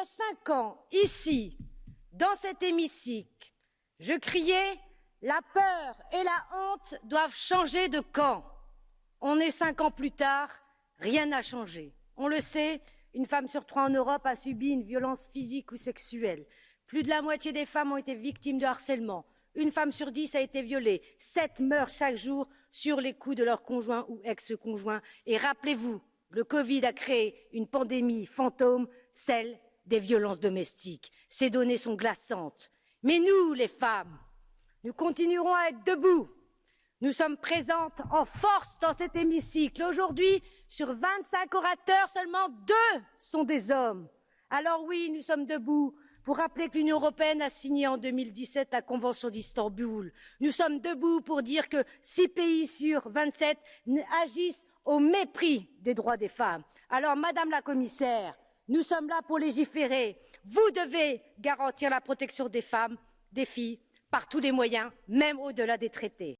a cinq ans, ici, dans cet hémicycle, je criais La peur et la honte doivent changer de camp. On est cinq ans plus tard, rien n'a changé. On le sait, une femme sur trois en Europe a subi une violence physique ou sexuelle. Plus de la moitié des femmes ont été victimes de harcèlement. Une femme sur dix a été violée. Sept meurent chaque jour sur les coups de leur conjoint ou ex-conjoint. Et rappelez-vous, le Covid a créé une pandémie fantôme, celle des violences domestiques. Ces données sont glaçantes. Mais nous, les femmes, nous continuerons à être debout. Nous sommes présentes en force dans cet hémicycle. Aujourd'hui, sur 25 orateurs, seulement deux sont des hommes. Alors oui, nous sommes debout pour rappeler que l'Union européenne a signé en 2017 la Convention d'Istanbul. Nous sommes debout pour dire que six pays sur 27 agissent au mépris des droits des femmes. Alors, Madame la Commissaire, nous sommes là pour légiférer. Vous devez garantir la protection des femmes, des filles, par tous les moyens, même au-delà des traités.